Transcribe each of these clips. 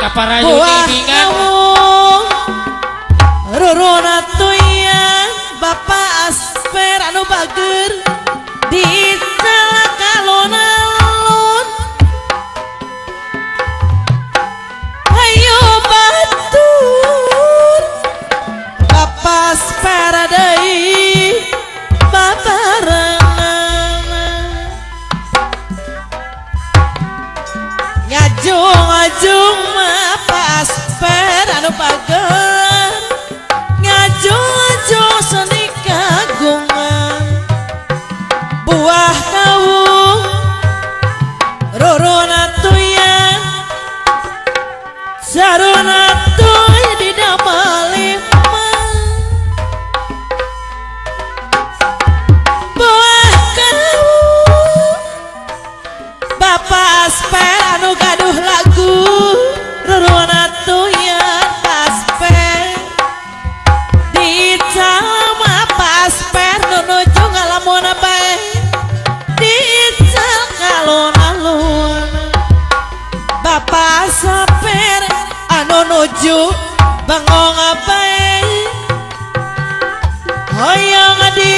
kaparayu rorona tuya bapak asper anu bager di kalon alun ayo batur bapak asper deui babarenana ngajung ngajung mah pas per anu pager ngajung seni kagungan. Buah kawung. Rorona tuyan saruna tuy di damalima buah kawung. Bapak Asper anu nuju Bangong bae Hoyong di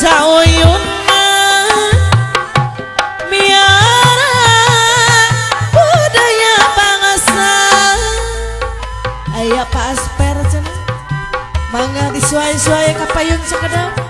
sauyuna miara budaya bangsa. Aya pasper cenah mangga disuai-suai kapayun sakedap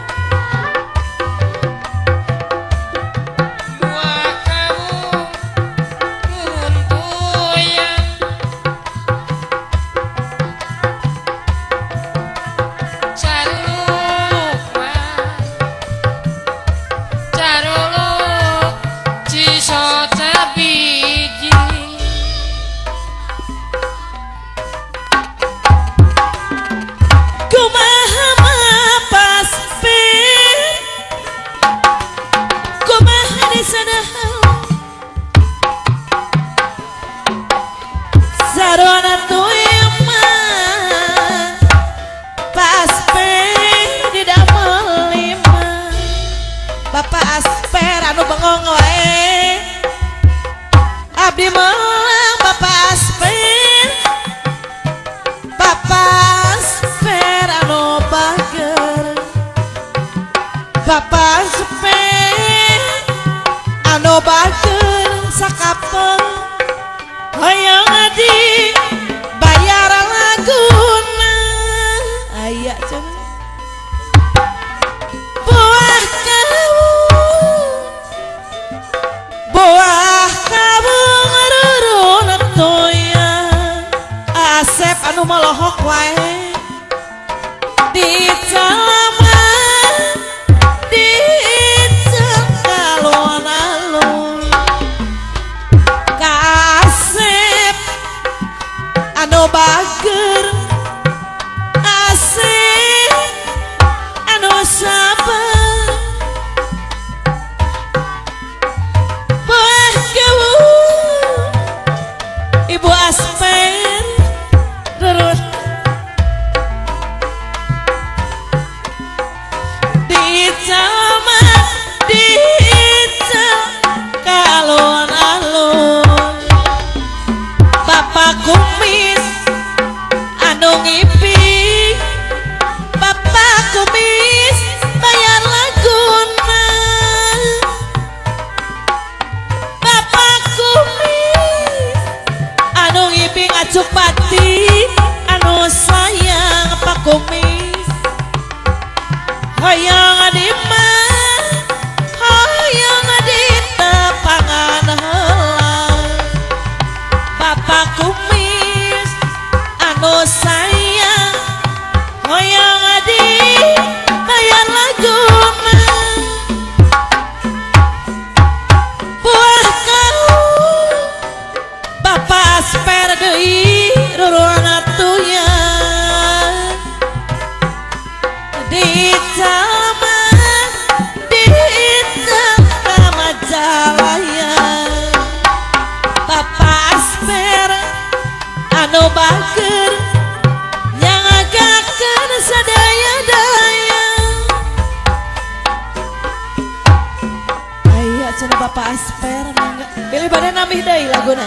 bapak asper anu bager sakapeng Hayang adi bayar laguna. Aya cenah buah kamu buah kamu ngarurun toya asep anu melohok wae. Di anu Hoyong di mah Hoyong di tepangan heula Bapak kumis anu sayang. Hoyong di bayar laguna. Buah kau Bapak asper Cenah Bapak asper mangga. Pilih badan namih deui laguna